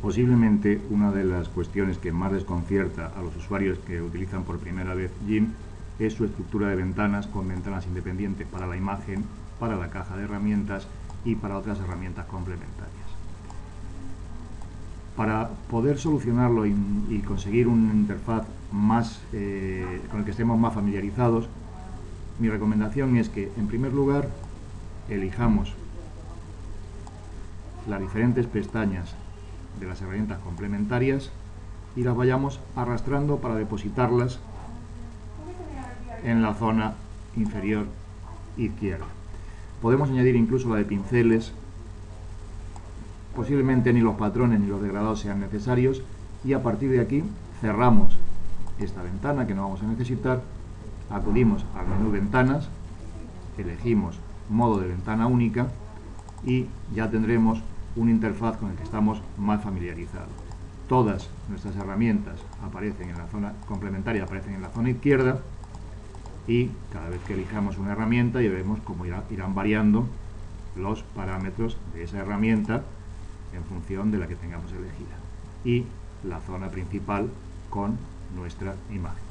Posiblemente una de las cuestiones que más desconcierta a los usuarios que utilizan por primera vez GIMP es su estructura de ventanas con ventanas independientes para la imagen, para la caja de herramientas y para otras herramientas complementarias. Para poder solucionarlo y, conseguir una interfaz más, eh, con el que estemos más familiarizados, mi recomendación es que, en primer lugar, elijamos las diferentes pestañas de las herramientas complementarias y las vayamos arrastrando para depositarlas en la zona inferior izquierda. Podemos añadir incluso la de pinceles, posiblemente ni los patrones ni los degradados sean necesarios y a partir de aquí cerramos esta ventana que no vamos a necesitar, acudimos al menú ventanas, elegimos modo de ventana única y ya tendremos una interfaz con el que estamos más familiarizados. Todas nuestras herramientas aparecen en la zona complementaria, aparecen en la zona izquierda y cada vez que elijamos una herramienta ya vemos cómo irán variando los parámetros de esa herramienta en función de la que tengamos elegida y la zona principal con nuestra imagen.